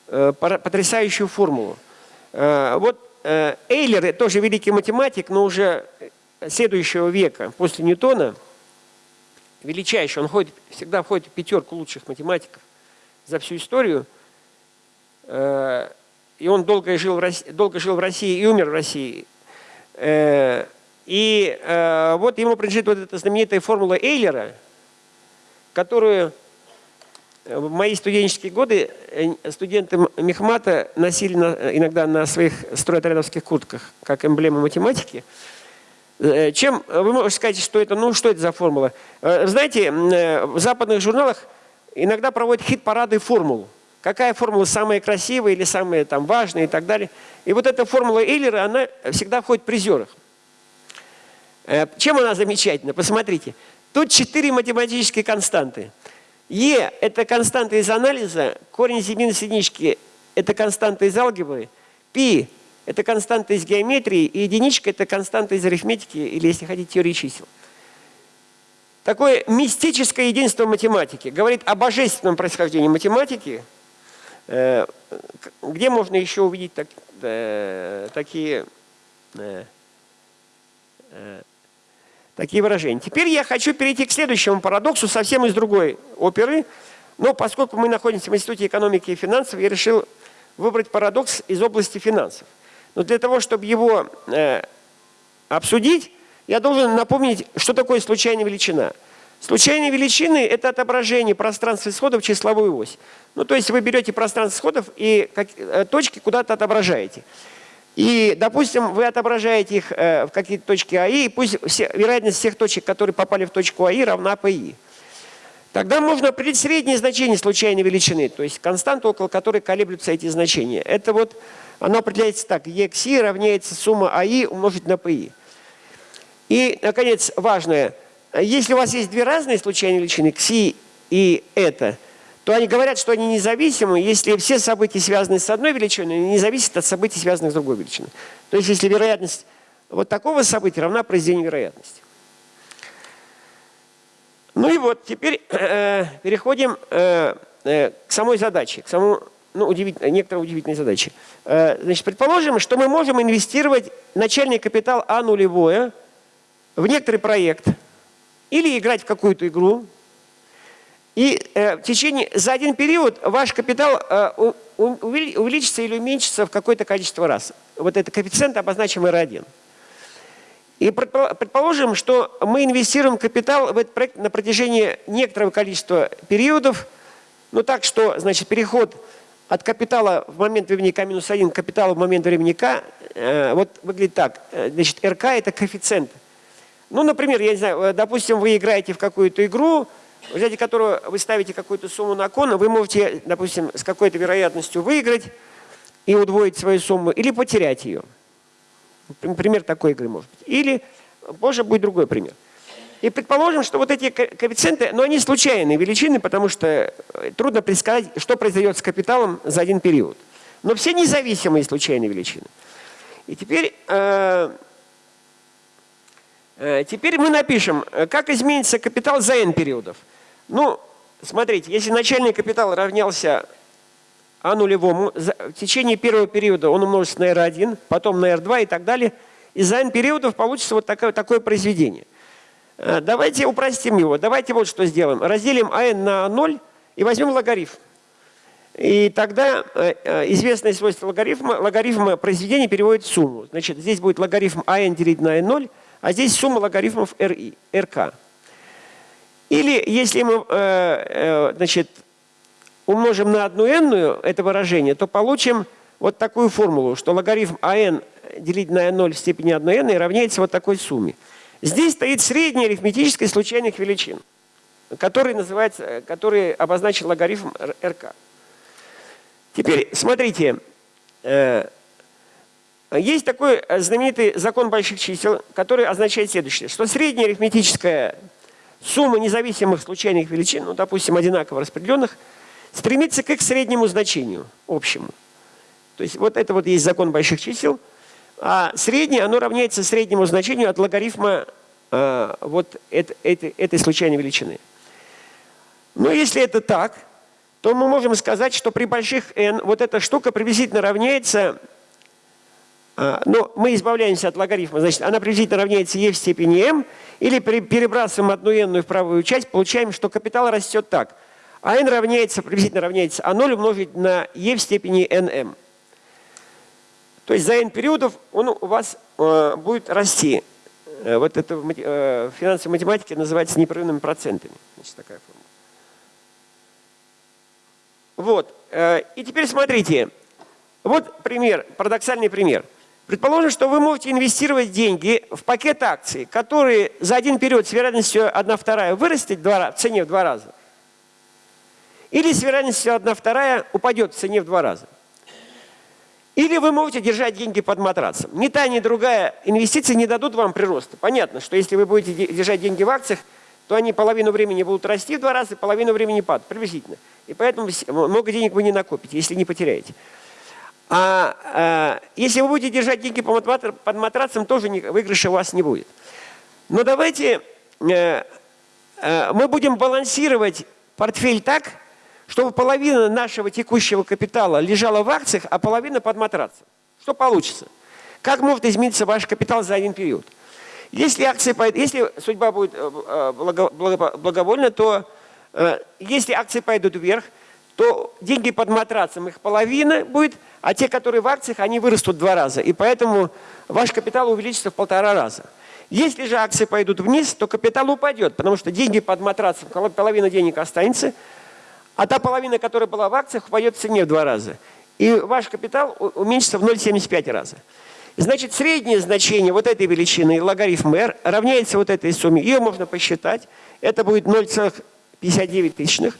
э, потрясающую формулу. Э, вот э, Эйлер, тоже великий математик, но уже следующего века, после Ньютона, величайший, он ходит, всегда входит в пятерку лучших математиков за всю историю – Э, и он долго жил, в России, долго жил в России и умер в России. Э, и э, вот ему принадлежит вот эта знаменитая формула Эйлера, которую в мои студенческие годы студенты Мехмата носили иногда на своих стройотрядовских куртках, как эмблему математики. Чем вы можете сказать, что это, ну что это за формула? Знаете, в западных журналах иногда проводят хит-парады формул какая формула самая красивая или самая там, важная и так далее. И вот эта формула Эйлера, она всегда входит в призерах. Э, чем она замечательна? Посмотрите. Тут четыре математические константы. Е – это константа из анализа, корень из минус единички – это константа из алгебры, π – это константа из геометрии, и единичка – это константа из арифметики, или, если хотите, теории чисел. Такое мистическое единство математики говорит о божественном происхождении математики – Э, где можно еще увидеть так, э, такие, э, такие выражения? Теперь я хочу перейти к следующему парадоксу, совсем из другой оперы. Но поскольку мы находимся в Институте экономики и финансов, я решил выбрать парадокс из области финансов. Но для того, чтобы его обсудить, я должен напомнить, что такое случайная величина. Случайные величины – это отображение пространства исходов в числовую ось. Ну, то есть вы берете пространство исходов и как, э, точки куда-то отображаете. И, допустим, вы отображаете их э, в какие-то точки АИ, и пусть все, вероятность всех точек, которые попали в точку АИ, равна ПИ. Тогда можно определить среднее значение случайной величины, то есть константу, около которой колеблются эти значения. Это вот, оно определяется так, EXI равняется сумма АИ умножить на ПИ. И, наконец, важное – если у вас есть две разные случайные величины, кси и это, то они говорят, что они независимы, если все события, связанные с одной величиной, не зависят от событий, связанных с другой величиной. То есть если вероятность вот такого события равна произведению вероятности. Ну и вот, теперь э, переходим э, э, к самой задаче, к самому ну, удивительные, некоторые удивительные задачи. Э, значит, предположим, что мы можем инвестировать начальный капитал А нулевое в некоторый проект или играть в какую-то игру. И э, в течение, за один период ваш капитал э, увеличится или уменьшится в какое-то количество раз. Вот этот коэффициент обозначим R1. И предположим, что мы инвестируем капитал в этот проект на протяжении некоторого количества периодов, ну так что, значит, переход от капитала в момент времени k минус 1 к капиталу в момент времени k, э, вот выглядит так. Э, значит, RK это коэффициент. Ну, например, я не знаю, э, допустим, вы играете в какую-то игру, в результате которого вы ставите какую-то сумму на кон, вы можете, допустим, с какой-то вероятностью выиграть и удвоить свою сумму, или потерять ее. Пример такой игры может быть. Или позже будет другой пример. И предположим, что вот эти коэффициенты, но они случайные величины, потому что э, трудно предсказать, что произойдет с капиталом за один период. Но все независимые случайные величины. И теперь, э, э, теперь мы напишем, как изменится капитал за n периодов. Ну, смотрите, если начальный капитал равнялся А нулевому, в течение первого периода он умножится на R1, потом на R2 и так далее, и за n периодов получится вот такое, такое произведение. Э, давайте упростим его. Давайте вот что сделаем. Разделим АН на 0 и возьмем логарифм. И тогда э, э, известное свойство логарифма, логарифма произведения переводит сумму. Значит, здесь будет логарифм АН делить на N0, а здесь сумма логарифмов RI, RK. Или если мы значит, умножим на одну n это выражение, то получим вот такую формулу, что логарифм АН делить на n0 в степени 1 n равняется вот такой сумме. Здесь стоит средняя арифметическая случайных величин, который, называется, который обозначен логарифм РК. Теперь, смотрите, э, есть такой знаменитый закон больших чисел, который означает следующее, что средняя арифметическая сумма независимых случайных величин, ну, допустим, одинаково распределенных, стремится к их среднему значению общему. То есть вот это вот есть закон больших чисел – а среднее, оно равняется среднему значению от логарифма э, вот это, это, этой случайной величины. Но если это так, то мы можем сказать, что при больших n вот эта штука приблизительно равняется, э, но мы избавляемся от логарифма, значит, она приблизительно равняется e в степени m, или при, перебрасываем одну n в правую часть, получаем, что капитал растет так. А n равняется, приблизительно равняется А0 умножить на e в степени nm. То есть за n периодов он у вас э, будет расти. Э, вот это в э, финансовой математике называется непрерывными процентами. Значит, такая формула. Вот. Э, и теперь смотрите. Вот пример, парадоксальный пример. Предположим, что вы можете инвестировать деньги в пакет акций, которые за один период с вероятностью 1 вторая вырастет в цене в два раза. Или с вероятностью 1 вторая упадет в цене в два раза. Или вы можете держать деньги под матрацем. Ни та, ни другая инвестиции не дадут вам прироста. Понятно, что если вы будете держать деньги в акциях, то они половину времени будут расти в два раза, половину времени падать, приблизительно. И поэтому много денег вы не накопите, если не потеряете. А, а если вы будете держать деньги под матрацем, тоже выигрыша у вас не будет. Но давайте э, э, мы будем балансировать портфель так, чтобы половина нашего текущего капитала лежала в акциях, а половина под матрацем. Что получится? Как может измениться ваш капитал за один период? Если, акции, если судьба будет э, э, благовольна, то э, если акции пойдут вверх, то деньги под матрацем, их половина будет, а те, которые в акциях, они вырастут в два раза. И поэтому ваш капитал увеличится в полтора раза. Если же акции пойдут вниз, то капитал упадет, потому что деньги под матрацем, половина денег останется, а та половина, которая была в акциях, упадет в цене в два раза. И ваш капитал уменьшится в 0,75 раза. Значит, среднее значение вот этой величины, логарифм r, равняется вот этой сумме. Ее можно посчитать. Это будет 0,59 тысячных.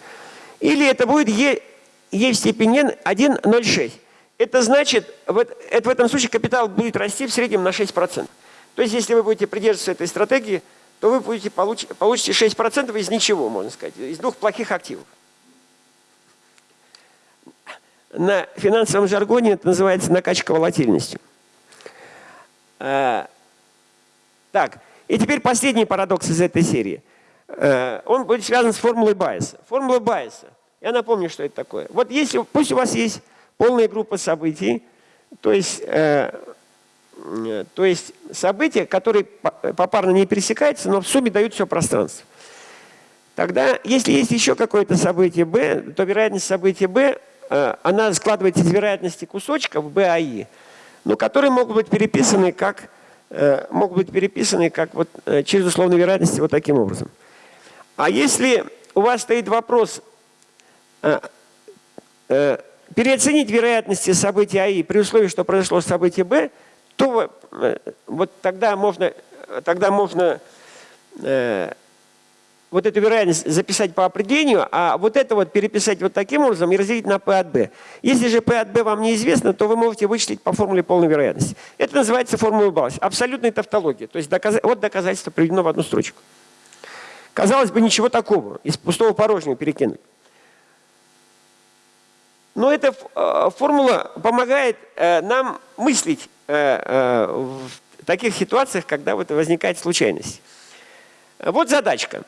Или это будет e, e в степени n 1,06. Это значит, вот, это в этом случае капитал будет расти в среднем на 6%. То есть, если вы будете придерживаться этой стратегии, то вы будете получ, получите 6% из ничего, можно сказать, из двух плохих активов. На финансовом жаргоне это называется накачка волатильностью. А, так, и теперь последний парадокс из этой серии. А, он будет связан с формулой Байеса. Формула Байеса – Я напомню, что это такое. Вот если, пусть у вас есть полная группа событий, то есть, э, то есть события, которые попарно не пересекаются, но в сумме дают все пространство. Тогда, если есть еще какое-то событие b, то вероятность события b, э, она складывается из вероятности кусочков i, но которые могут быть переписаны как, э, могут быть переписаны как вот, э, через условные вероятности вот таким образом. А если у вас стоит вопрос переоценить вероятности события АИ при условии, что произошло событие Б, то вот тогда можно, тогда можно вот эту вероятность записать по определению, а вот это вот переписать вот таким образом и разделить на P от B. Если же P от B вам неизвестно, то вы можете вычислить по формуле полной вероятности. Это называется формула Баллас. Абсолютная тавтология. То есть доказ... вот доказательство приведено в одну строчку. Казалось бы, ничего такого. Из пустого порожнего перекинуть. Но эта э, формула помогает э, нам мыслить э, в таких ситуациях, когда вот возникает случайность. Вот задачка.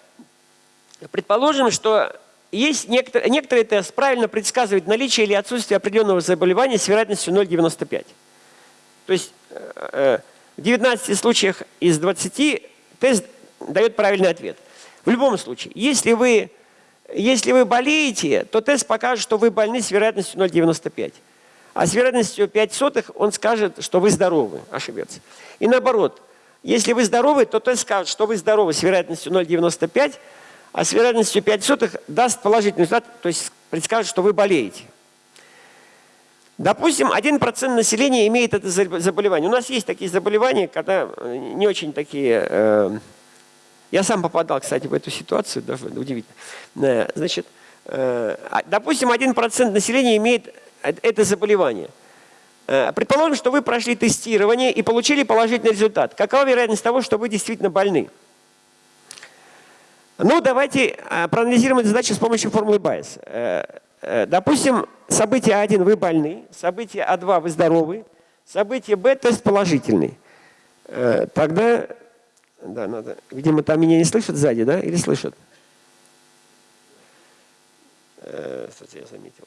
Предположим, что есть некоторые, некоторые тест правильно предсказывают наличие или отсутствие определенного заболевания с вероятностью 0,95. То есть э, э, в 19 случаях из 20 тест дает правильный ответ. В любом случае, если вы, если вы болеете, то тест покажет, что вы больны с вероятностью 0,95. А с вероятностью 5 сотых он скажет, что вы здоровы, ошибется. И наоборот, если вы здоровы, то тест скажет, что вы здоровы с вероятностью 0,95, а с вероятностью 5 сотых даст положительный результат, то есть предскажет, что вы болеете. Допустим, 1% населения имеет это заболевание. У нас есть такие заболевания, когда э, не очень такие... Э, я сам попадал, кстати, в эту ситуацию, даже удивительно. Э, значит, э, а, допустим, 1% населения имеет это заболевание. Э, предположим, что вы прошли тестирование и получили положительный результат. Какова вероятность того, что вы действительно больны? Ну, давайте а, проанализируем эту задачу с помощью формулы Байес. Э, э, допустим, событие А1 вы больны, событие А2 вы здоровы, событие Б тест положительный. Э, тогда, да, надо, видимо, там меня не слышат сзади, да, или слышат? Кстати, я заметил.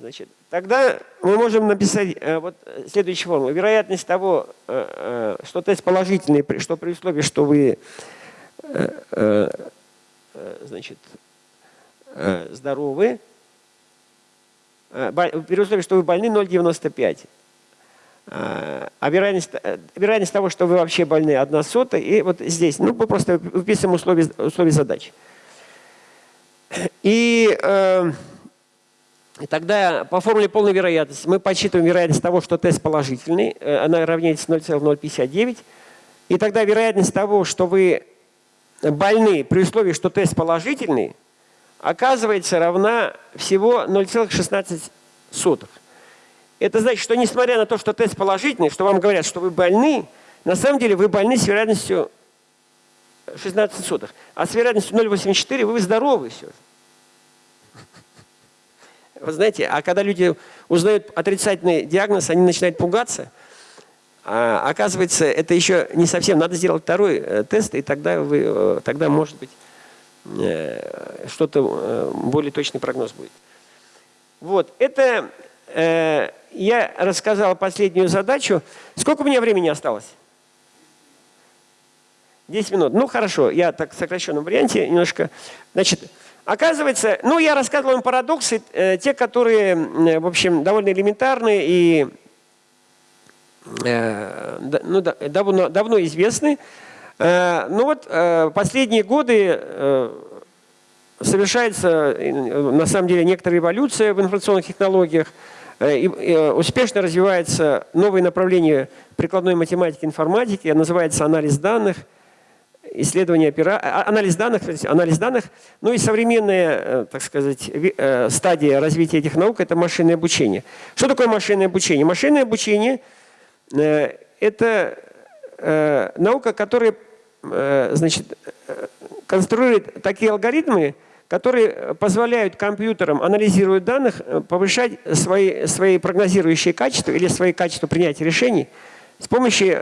Значит, тогда мы можем написать вот следующую формулу. Вероятность того, что тест положительный, что при условии, что вы значит, э, здоровы, при условии, что вы больны 0,95. А вероятность, вероятность того, что вы вообще больны, 1 сотая. И вот здесь, ну, мы просто выписываем условия, условия задачи. И э, тогда по формуле полной вероятности мы подсчитываем вероятность того, что тест положительный. Она равняется 0,059. И тогда вероятность того, что вы больны при условии, что тест положительный, оказывается равна всего 0,16. Это значит, что несмотря на то, что тест положительный, что вам говорят, что вы больны, на самом деле вы больны с вероятностью 16 сотых. А с вероятностью 0,84 вы здоровы все. Вы знаете, а когда люди узнают отрицательный диагноз, они начинают пугаться – а, оказывается, это еще не совсем. Надо сделать второй э, тест, и тогда, вы, э, тогда может быть, э, что-то более точный прогноз будет. Вот, это я рассказал последнюю задачу. Сколько у меня времени осталось? 10 минут. Ну, хорошо, я так в сокращенном варианте немножко. Значит, оказывается, ну, я рассказывал вам парадоксы, те, которые, в общем, довольно элементарные и Э, ну, давно, давно известны. Э, ну вот э, последние годы совершается на самом деле некоторая эволюция в информационных технологиях. И успешно развивается новое направление прикладной математики информатики, называется анализ данных, исследование опера... А, анализ данных, анализ данных. Ну и современная, так сказать, стадия развития этих наук – это машинное обучение. Что такое машинное обучение? Машинное обучение – Э, это э, наука, которая э, значит, конструирует такие алгоритмы, которые позволяют компьютерам, анализируя данных, повышать свои, свои прогнозирующие качества или свои качества принятия решений с помощью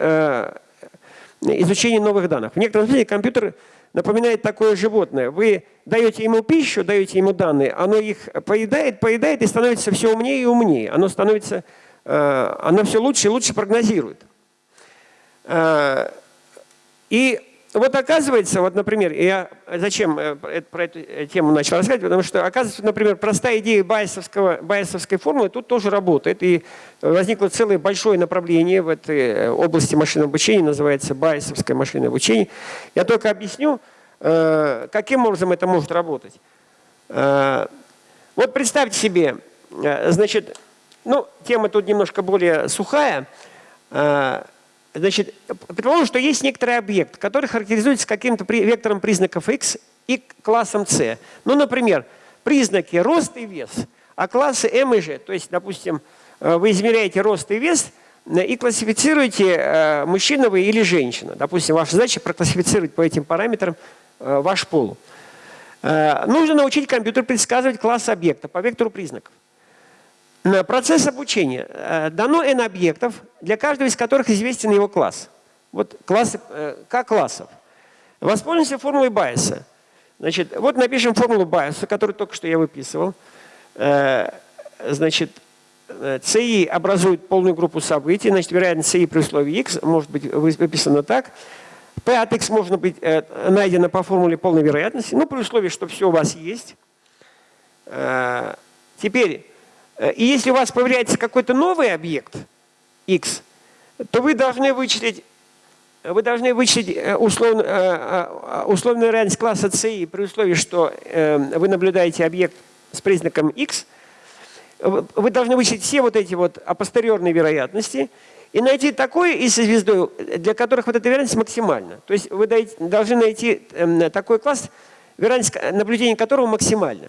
изучения новых данных. В некотором смысле компьютер напоминает такое животное. Вы даете ему пищу, даете ему данные, оно их поедает, поедает и становится все умнее и умнее. Оно становится, э, оно все лучше и лучше прогнозирует. Э, и вот оказывается, вот, например, я зачем э, про эту тему начал рассказывать, потому что, оказывается, например, простая идея байесовского, байесовской формулы тут тоже работает. И возникло целое большое направление в этой области машинного обучения, называется байесовское машинное обучение. Я только объясню, каким образом это может работать. Вот представьте себе, значит, ну, тема тут немножко более сухая, Значит, предположим, что есть некоторый объект, который характеризуется каким-то вектором признаков x и классом c. Ну, например, признаки рост и вес, а классы m и g. То есть, допустим, э, вы измеряете рост и вес э, и классифицируете, э, мужчина вы или женщина. Допустим, ваша задача проклассифицировать по этим параметрам ваш пол. Нужно научить компьютер предсказывать класс объекта по вектору признаков. Процесс обучения. Э, дано n объектов, для каждого из которых известен его класс. Вот классы, э, К классов. Воспользуемся формулой Байеса. Значит, вот напишем формулу Байеса, которую только что я выписывал. Э, значит, CI образует полную группу событий, значит, вероятность CI при условии x может быть выписана так. P от x можно быть найдено по формуле полной вероятности, ну, при условии, что все у вас есть. Теперь Э, и если у вас появляется какой-то новый объект x, то вы должны вычислить, вы должны вычислить э, условно, э, условную вероятность класса CI при условии, что вы наблюдаете объект с признаком x. Вы должны вычислить все вот эти вот апостериорные вероятности и найти такой и со звездой, для которых вот эта вероятность максимальна. То есть вы должны найти эм, такой класс, вероятность наблюдения которого максимальна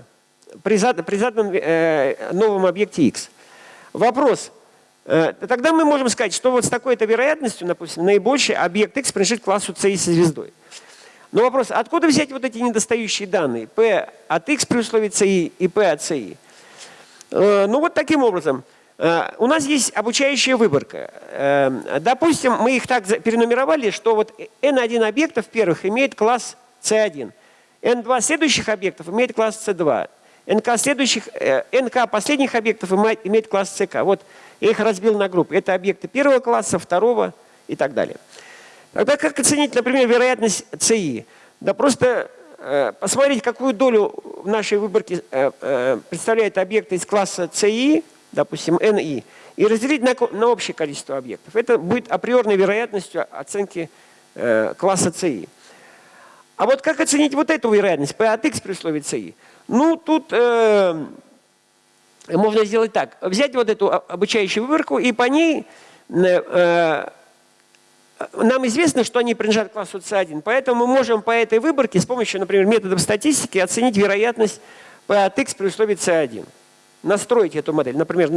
при, зад, при заданном э, новом объекте x. Вопрос. Э, тогда мы можем сказать, что вот с такой-то вероятностью, допустим, наибольший объект x принадлежит классу c со звездой. Но вопрос, откуда взять вот эти недостающие данные? p от x при условии ci и p от ci? Э, ну вот таким образом. Э, у нас есть обучающая выборка. Э, допустим, мы их так перенумеровали, что вот n1 объектов первых имеет класс c1. n2 следующих объектов имеет класс c2. НК, следующих, э, НК последних объектов имеет класс ЦК. Вот я их разбил на группы. Это объекты первого класса, второго и так далее. Тогда как оценить, например, вероятность ЦИ? Да просто э, посмотреть, какую долю в нашей выборке э, э, представляет объекты из класса ЦИ, допустим, НИ, и разделить на, на общее количество объектов. Это будет априорной вероятностью оценки э, класса ЦИ. А вот как оценить вот эту вероятность P от x при условии ЦИ? Ну, тут э, можно сделать так. Взять вот эту обучающую выборку и по ней э, э нам известно, что они принадлежат классу C1, поэтому мы можем по этой выборке с помощью, например, методов статистики оценить вероятность P от x при условии C1. Настроить эту модель. Например,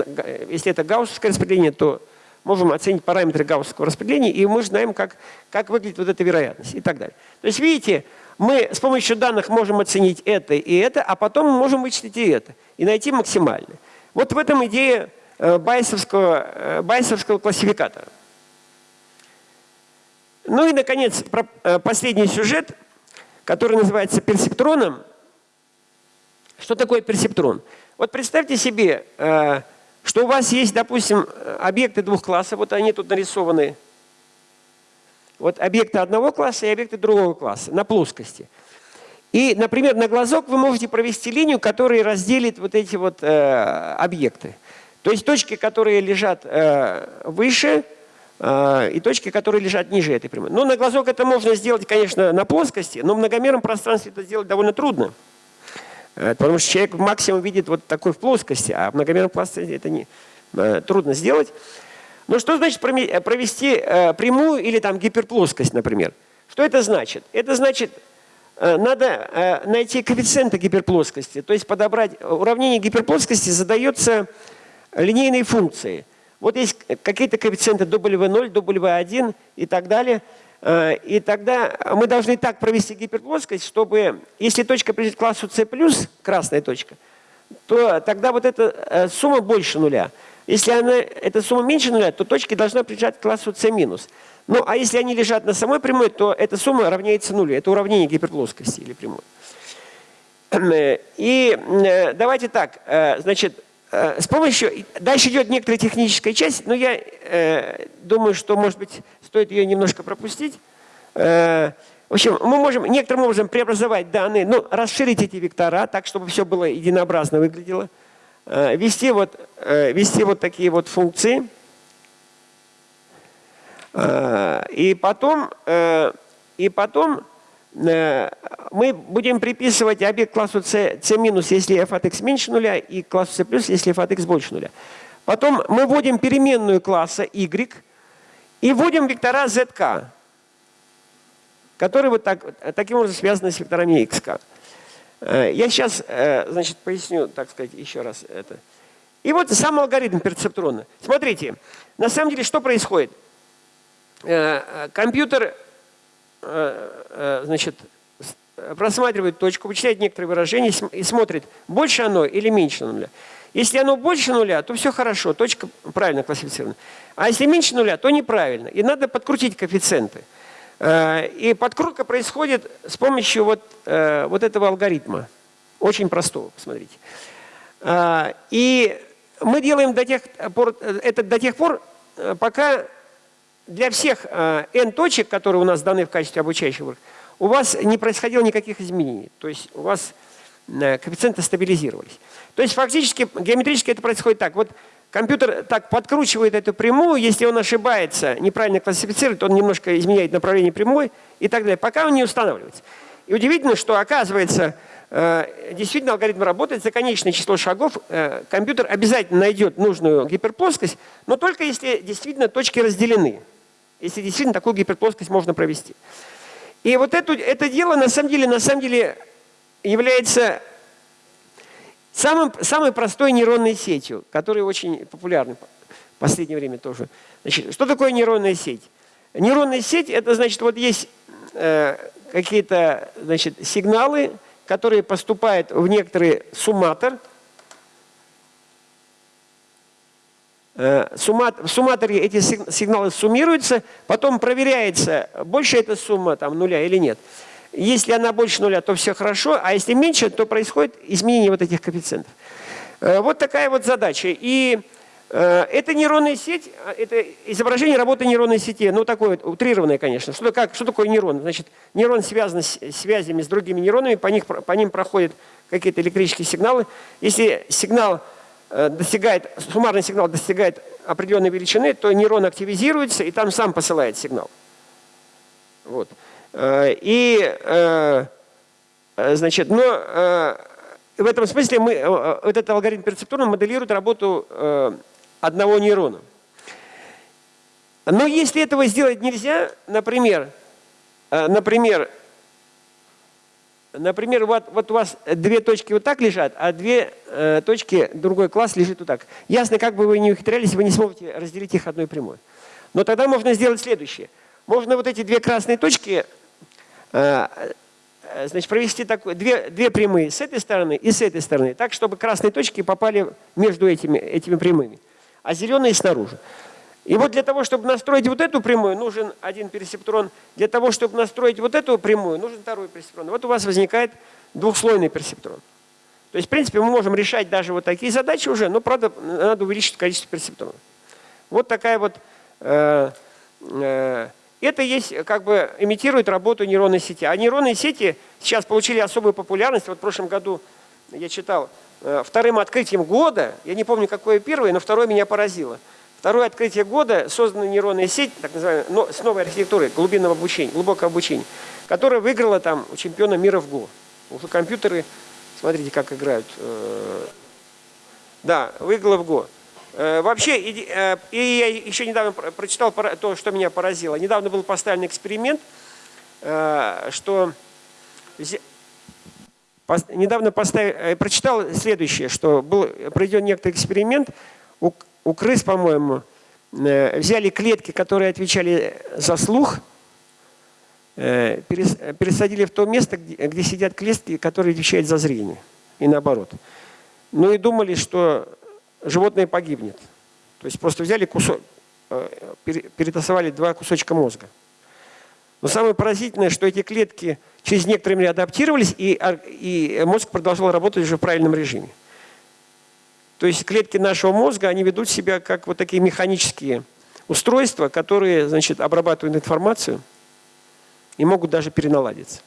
если это гауссовское распределение, то можем оценить параметры гауссовского распределения, и мы знаем, как, как выглядит вот эта вероятность и так далее. То есть, видите, мы с помощью данных можем оценить это и это, а потом мы можем вычислить и это, и найти максимальное. Вот в этом идея э, байсовского, э, байсовского классификатора. Ну и, наконец, э, последний сюжет, который называется персептроном. Что такое персептрон? Вот представьте себе, что у вас есть, допустим, объекты двух классов, вот они тут нарисованы вот объекты одного класса и объекты другого класса на плоскости. И, например, на глазок вы можете провести линию, которая разделит вот эти вот э, объекты. То есть точки, которые лежат э, выше, э, и точки, которые лежат ниже этой прямой. Но на глазок это можно сделать, конечно, на плоскости, но в многомерном пространстве это сделать довольно трудно. Э, потому что человек максимум видит вот такой в плоскости, а в многомерном пространстве это не, э, трудно сделать. Но что значит э, провести э, прямую или там гиперплоскость, например? Что это значит? Это значит, э, надо найти коэффициенты гиперплоскости, то есть подобрать уравнение гиперплоскости задается линейной функцией. Вот есть какие-то коэффициенты W0, W1 и так далее. И тогда мы должны так провести гиперплоскость, чтобы, если точка принадлежит классу C+, красная точка, то тогда вот эта сумма больше нуля. Если она, эта сумма меньше нуля, то точки должна принадлежать классу c минус. Ну, а если они лежат на самой прямой, то эта сумма равняется нулю. Это уравнение гиперплоскости или прямой. И э, давайте так, э, значит, э, с помощью, дальше идет некоторая техническая часть, но я думаю, что, может быть, стоит ее немножко пропустить. В общем, мы можем некоторым образом преобразовать данные, ну, расширить эти вектора так, чтобы все было единообразно выглядело. Ввести вот, ввести вот такие вот функции. И потом, и потом Э, мы будем приписывать объект классу c, c минус, если f от x меньше нуля, и классу c плюс, если f от x больше нуля. Потом мы вводим переменную класса y и вводим вектора zk, которые вот так, таким образом связаны с векторами xk. Э, я сейчас э, значит, поясню, так сказать, еще раз это. И вот сам алгоритм перцептрона. Смотрите, на самом деле что происходит? Компьютер Э, э, значит, просматривает точку, вычисляет некоторые выражения и смотрит, больше оно или меньше нуля. Если оно больше нуля, то все хорошо, точка правильно классифицирована. А если меньше нуля, то неправильно. И надо подкрутить коэффициенты. Э, и подкрутка происходит с помощью вот, вот этого алгоритма. Очень простого, посмотрите. И мы делаем до тех пор, это до тех пор, пока для всех э, n точек, которые у нас даны в качестве обучающего, у вас не происходило никаких изменений. То есть у вас э, коэффициенты стабилизировались. То есть фактически геометрически это происходит так. Вот компьютер так подкручивает эту прямую, если он ошибается, неправильно классифицирует, он немножко изменяет направление прямой и так далее, пока он не устанавливается. И удивительно, что оказывается, э, действительно алгоритм работает, за конечное число шагов компьютер обязательно найдет нужную гиперплоскость, но только если действительно точки разделены если действительно такую гиперплоскость можно провести. И вот это, это дело на самом деле, на самом деле является самым, самой простой нейронной сетью, которая очень популярна в последнее время тоже. Значит, что такое нейронная сеть? Нейронная сеть – это значит, вот есть э, какие-то значит, сигналы, которые поступают в некоторый сумматор – Э, в сумматоре эти сигналы суммируются, потом проверяется, больше эта сумма там, нуля или нет. Если она больше нуля, то все хорошо, а если меньше, то происходит изменение вот этих коэффициентов. Э, вот такая вот задача. И э, это нейронная сеть, это изображение работы нейронной сети, ну такое вот, утрированное, конечно. Что, как, что такое нейрон? Значит, нейрон связан с связями с другими нейронами, по, них, по ним проходят какие-то электрические сигналы. Если сигнал Э, достигает, суммарный сигнал достигает определенной величины, то нейрон активизируется и там сам посылает сигнал. Вот. Э, и, э, значит, но в этом смысле мы, этот алгоритм перцептурно моделирует работу одного нейрона. Но если этого сделать нельзя, например, например, Например, вот, вот у вас две точки вот так лежат, а две э, точки, другой класс лежит вот так. Ясно, как бы вы ни ухитрялись, вы не сможете разделить их одной прямой. Но тогда можно сделать следующее. Можно вот эти две красные точки э, э значит, провести такой, две, две прямые с этой стороны и с этой стороны, так, чтобы красные точки попали между этими, этими прямыми, а зеленые снаружи. И вот для того, чтобы настроить вот эту прямую, нужен один персептрон. Для того, чтобы настроить вот эту прямую, нужен второй персептрон. Вот у вас возникает двухслойный персептрон. То есть, в принципе, мы можем решать даже вот такие задачи уже, но, правда, надо увеличить количество персептронов. Вот такая вот... Э, э, это есть, как бы, имитирует работу нейронной сети. А нейронные сети сейчас получили особую популярность. Вот в прошлом году я читал э, вторым открытием года, я не помню, какое первое, но второе меня поразило – Второе открытие года – создана нейронная сеть, так называемая, но с новой архитектурой глубинного обучения, глубокого обучения, которая выиграла там у чемпиона мира в ГО. Уже компьютеры, смотрите, как играют. Э, да, выиграла в ГО. Э, вообще, и, э, и я еще недавно прочитал то, что меня поразило. Недавно был поставлен эксперимент, что недавно поставил, прочитал следующее, что был проведен некоторый эксперимент, у крыс, по-моему, э, взяли клетки, которые отвечали за слух, э, пересадили в то место, где сидят клетки, которые отвечают за зрение. И наоборот. Ну и думали, что животное погибнет. То есть просто взяли кусок, э, перетасовали два кусочка мозга. Но самое поразительное, что эти клетки через некоторое время адаптировались, и, и мозг продолжал работать уже в правильном режиме. То есть клетки нашего мозга, они ведут себя как вот такие механические устройства, которые значит, обрабатывают информацию и могут даже переналадиться.